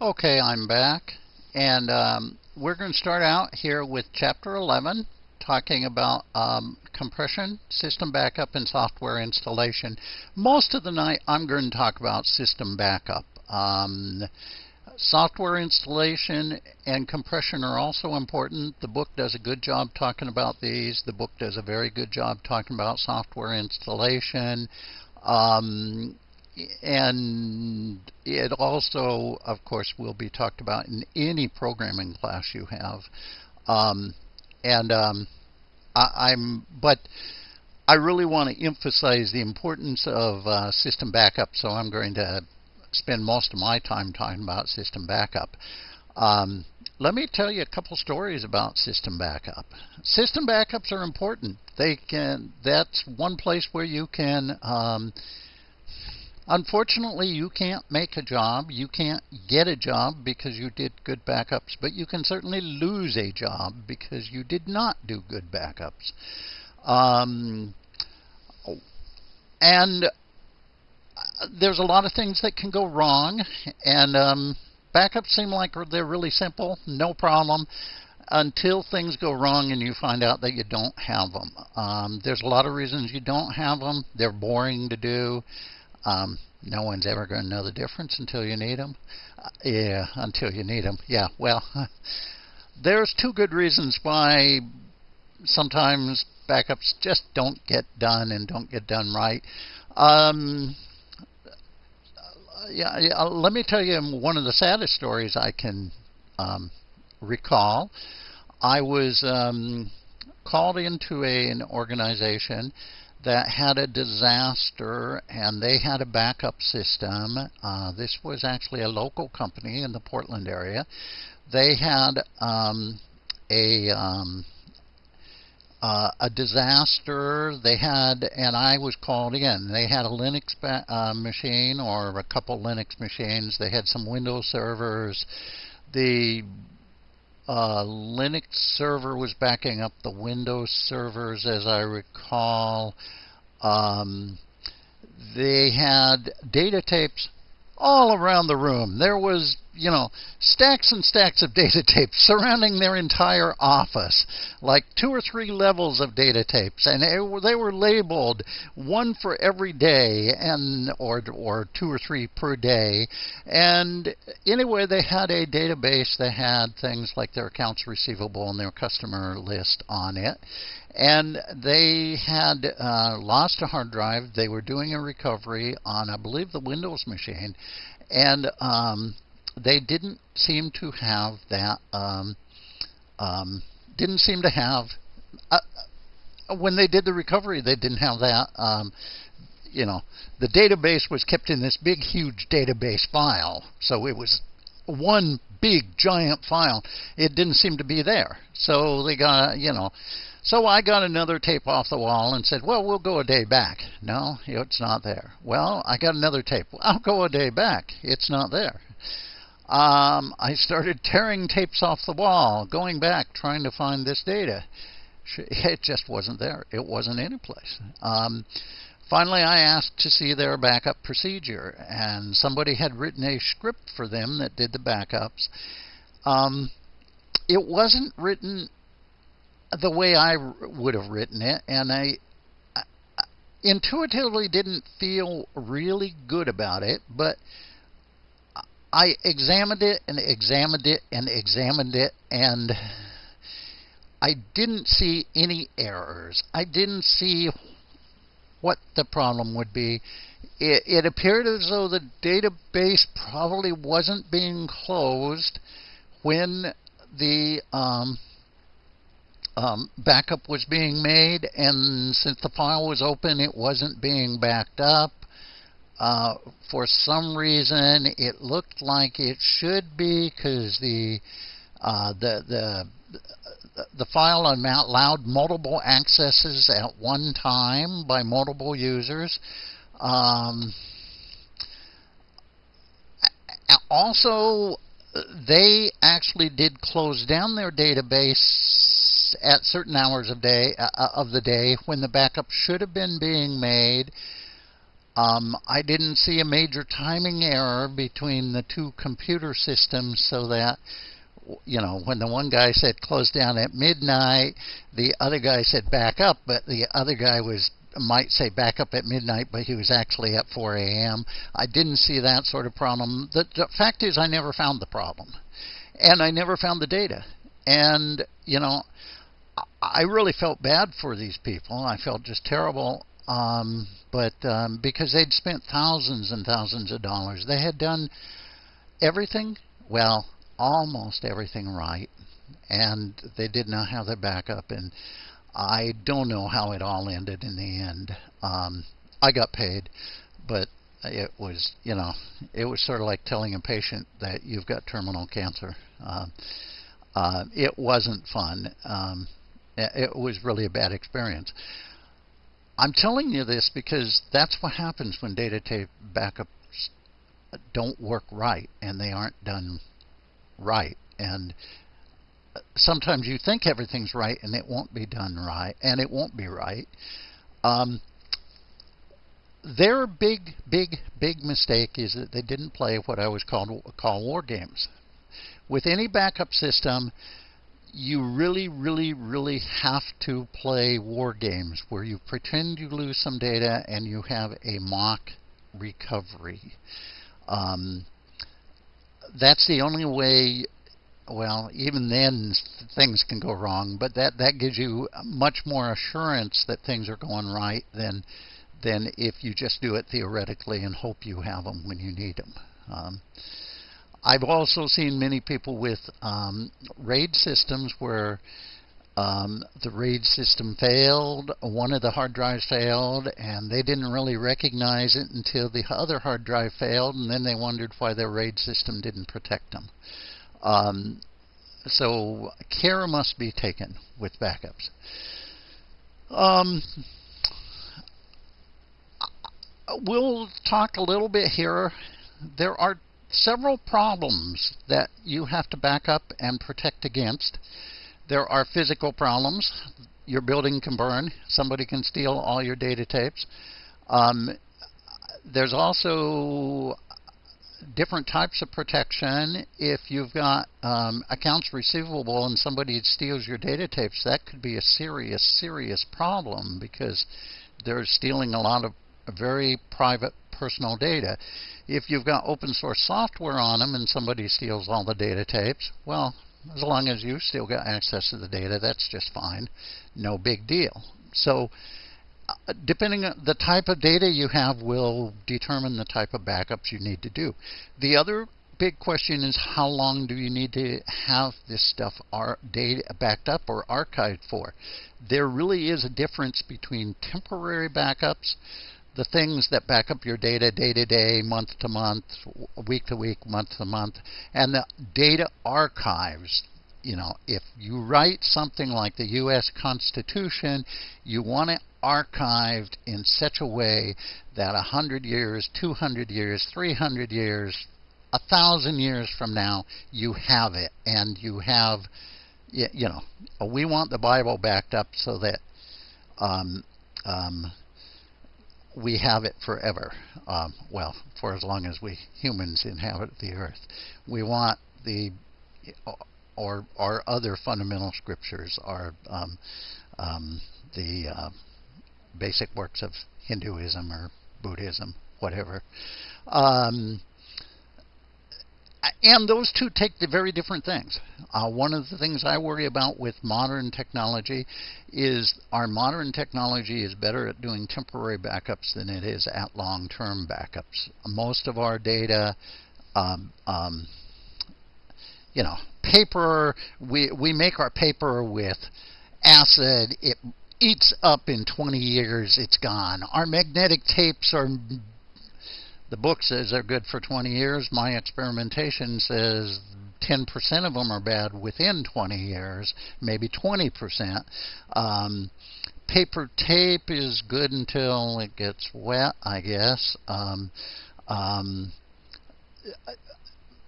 Okay, I'm back. And um, we're going to start out here with Chapter 11, talking about um, compression, system backup, and software installation. Most of the night, I'm going to talk about system backup. Um, software installation and compression are also important. The book does a good job talking about these. The book does a very good job talking about software installation. Um, and it also, of course, will be talked about in any programming class you have. Um, and um, I, am but I really want to emphasize the importance of uh, system backup, so I'm going to spend most of my time talking about system backup. Um, let me tell you a couple stories about system backup. System backups are important. They can. That's one place where you can um, Unfortunately, you can't make a job. You can't get a job because you did good backups, but you can certainly lose a job because you did not do good backups. Um, and there's a lot of things that can go wrong, and um, backups seem like they're really simple, no problem until things go wrong and you find out that you don't have them. Um, there's a lot of reasons you don't have them. They're boring to do. Um, no one's ever going to know the difference until you need them. Uh, yeah, until you need them. Yeah, well, there's two good reasons why sometimes backups just don't get done and don't get done right. Um, yeah, yeah, let me tell you one of the saddest stories I can um, recall. I was um, called into a, an organization that had a disaster and they had a backup system. Uh, this was actually a local company in the Portland area. They had um, a um, uh, a disaster. They had, and I was called in. They had a Linux uh, machine or a couple Linux machines. They had some Windows servers. The uh, Linux server was backing up the Windows servers, as I recall. Um, they had data tapes all around the room. There was, you know, stacks and stacks of data tapes surrounding their entire office, like two or three levels of data tapes, and it, they were labeled one for every day, and or or two or three per day. And anyway, they had a database that had things like their accounts receivable and their customer list on it and they had uh, lost a hard drive. They were doing a recovery on, I believe, the Windows machine, and um, they didn't seem to have that. Um, um, didn't seem to have. Uh, when they did the recovery, they didn't have that. Um, you know, the database was kept in this big, huge database file, so it was one big, giant file. It didn't seem to be there, so they got, you know so I got another tape off the wall and said, well, we'll go a day back. No, it's not there. Well, I got another tape. I'll go a day back. It's not there. Um, I started tearing tapes off the wall, going back, trying to find this data. It just wasn't there. It wasn't in any place. Um, finally, I asked to see their backup procedure, and somebody had written a script for them that did the backups. Um, it wasn't written the way I would have written it, and I, I intuitively didn't feel really good about it, but I examined it and examined it and examined it, and I didn't see any errors. I didn't see what the problem would be. It, it appeared as though the database probably wasn't being closed when the um, um, backup was being made, and since the file was open, it wasn't being backed up. Uh, for some reason, it looked like it should be because the uh, the the the file allowed multiple accesses at one time by multiple users. Um, also, they actually did close down their database at certain hours of day uh, of the day when the backup should have been being made. Um, I didn't see a major timing error between the two computer systems so that you know, when the one guy said close down at midnight, the other guy said back up, but the other guy was might say back up at midnight, but he was actually at 4 a.m. I didn't see that sort of problem. The, the fact is, I never found the problem, and I never found the data. And you know, I really felt bad for these people. I felt just terrible. Um, but um, because they'd spent thousands and thousands of dollars, they had done everything. Well, almost everything right, and they did not have their backup. And I don't know how it all ended in the end. Um, I got paid, but it was, you know, it was sort of like telling a patient that you've got terminal cancer. Uh, uh, it wasn't fun. Um, it was really a bad experience. I'm telling you this because that's what happens when data tape backups don't work right and they aren't done right. And sometimes you think everything's right and it won't be done right, and it won't be right. Um, their big, big, big mistake is that they didn't play what I always called call war games. With any backup system, you really, really, really have to play war games where you pretend you lose some data and you have a mock recovery. Um, that's the only way. Well, even then things can go wrong, but that that gives you much more assurance that things are going right than than if you just do it theoretically and hope you have them when you need them. Um, I've also seen many people with um, RAID systems where um, the RAID system failed, one of the hard drives failed, and they didn't really recognize it until the other hard drive failed, and then they wondered why their RAID system didn't protect them. Um, so care must be taken with backups. Um, we'll talk a little bit here. There are several problems that you have to back up and protect against. There are physical problems. Your building can burn. Somebody can steal all your data tapes. Um, there's also different types of protection. If you've got um, accounts receivable and somebody steals your data tapes, that could be a serious, serious problem because they're stealing a lot of very private personal data. If you've got open source software on them and somebody steals all the data tapes, well, as long as you still got access to the data, that's just fine. No big deal. So, uh, depending on the type of data you have will determine the type of backups you need to do. The other big question is how long do you need to have this stuff data backed up or archived for? There really is a difference between temporary backups the things that back up your data day to day, month to month, week to week, month to month, and the data archives. You know, if you write something like the U.S. Constitution, you want it archived in such a way that 100 years, 200 years, 300 years, a thousand years from now, you have it, and you have, you know, we want the Bible backed up so that um, um, we have it forever. Um, well, for as long as we humans inhabit the earth. We want the or our other fundamental scriptures are um, um, the uh, basic works of Hinduism or Buddhism, whatever. And those two take the very different things. Uh, one of the things I worry about with modern technology is our modern technology is better at doing temporary backups than it is at long-term backups. Most of our data, um, um, you know, paper. We we make our paper with acid. It eats up in 20 years. It's gone. Our magnetic tapes are the book says they're good for 20 years. My experimentation says 10% of them are bad within 20 years, maybe 20%. Um, paper tape is good until it gets wet, I guess. Um, um,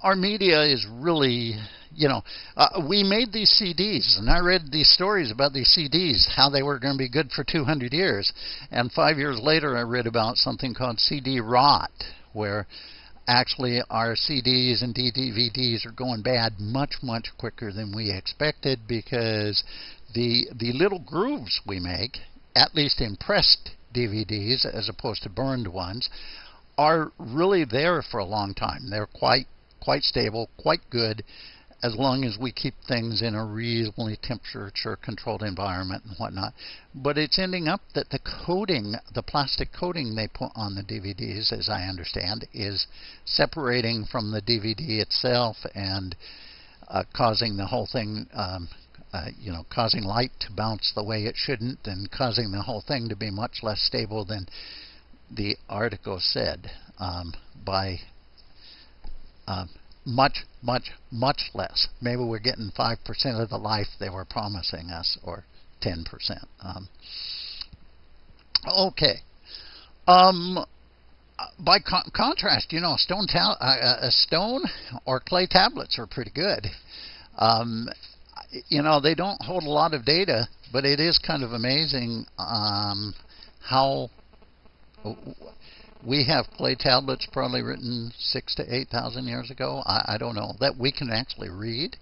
our media is really, you know, uh, we made these CDs, and I read these stories about these CDs, how they were going to be good for 200 years. And five years later, I read about something called CD rot, where actually our CDs and DVDs are going bad much, much quicker than we expected because the the little grooves we make, at least in pressed DVDs as opposed to burned ones, are really there for a long time. They're quite quite stable, quite good, as long as we keep things in a reasonably temperature controlled environment and whatnot. But it's ending up that the coating, the plastic coating they put on the DVDs, as I understand, is separating from the DVD itself and uh, causing the whole thing. Um, uh, you know, causing light to bounce the way it shouldn't, and causing the whole thing to be much less stable than the article said um, by um, much, much, much less. Maybe we're getting 5% of the life they were promising us, or 10%. Um, okay. Um, by con- contrast, you know, stone ta- uh, a stone or clay tablets are pretty good. Um, you know, they don't hold a lot of data, but it is kind of amazing um, how we have clay tablets probably written six to eight thousand years ago. I, I, don't know that we can actually read.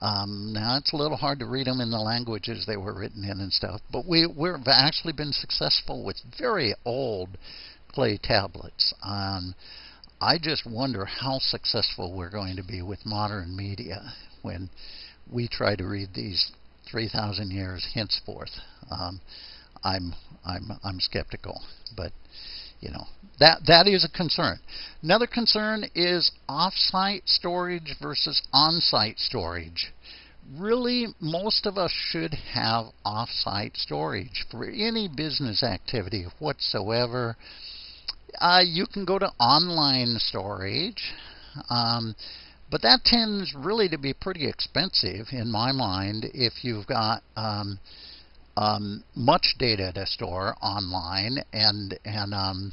Um, now it's a little hard to read them in the languages they were written in and stuff, but we we've actually been successful with very old clay tablets. Um, I just wonder how successful we're going to be with modern media when we try to read these 3,000 years henceforth. Um, I'm I'm I'm skeptical, but you know that that is a concern. Another concern is off-site storage versus on-site storage. Really, most of us should have off-site storage for any business activity whatsoever. Uh, you can go to online storage. Um, but that tends really to be pretty expensive in my mind if you've got um, um, much data to store online, and and um,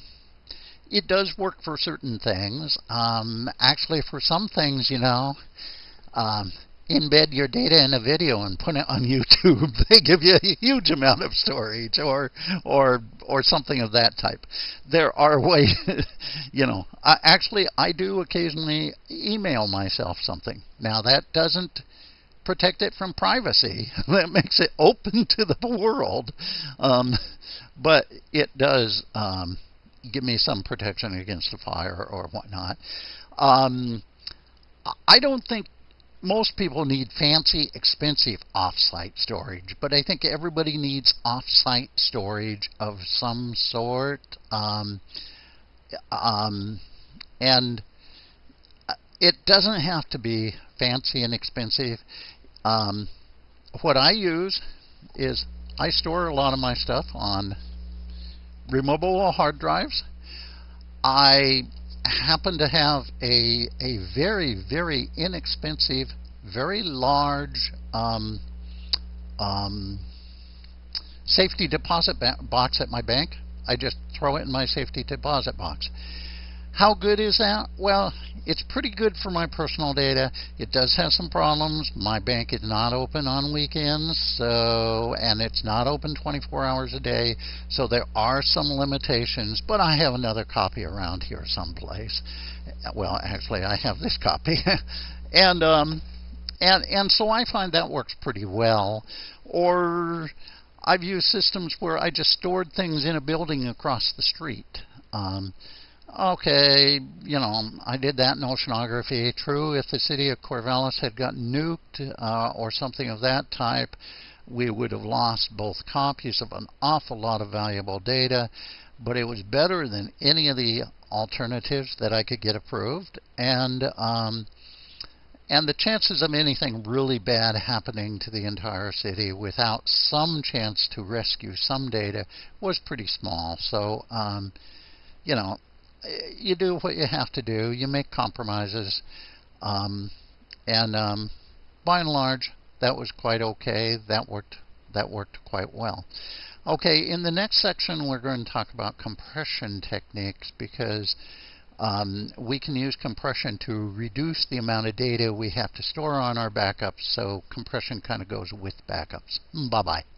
it does work for certain things. Um, actually, for some things, you know, um, embed your data in a video and put it on YouTube. they give you a huge amount of storage, or or or something of that type. There are ways, you know. I, actually, I do occasionally email myself something. Now that doesn't protect it from privacy. that makes it open to the world, um, but it does. Um, give me some protection against the fire or whatnot. Um, I don't think most people need fancy, expensive off-site storage, but I think everybody needs off-site storage of some sort. Um, um, and it doesn't have to be fancy and expensive. Um, what I use is I store a lot of my stuff on removable hard drives. I happen to have a a very very inexpensive, very large um, um, safety deposit ba- box at my bank. I just throw it in my safety deposit box. How good is that? Well, it's pretty good for my personal data. It does have some problems. My bank is not open on weekends, so and it's not open 24 hours a day, so there are some limitations. But I have another copy around here someplace. Well, actually, I have this copy, and um, and and so I find that works pretty well. Or I've used systems where I just stored things in a building across the street. Um, okay, you know, I did that in oceanography. True, if the city of Corvallis had gotten nuked uh, or something of that type, we would have lost both copies of an awful lot of valuable data, but it was better than any of the alternatives that I could get approved, and um, and the chances of anything really bad happening to the entire city without some chance to rescue some data was pretty small. So, um, you know, you do what you have to do. You make compromises, um, and um, by and large, that was quite okay. That worked. That worked quite well. Okay, in the next section, we're going to talk about compression techniques because um, we can use compression to reduce the amount of data we have to store on our backups, so compression kind of goes with backups. Bye bye.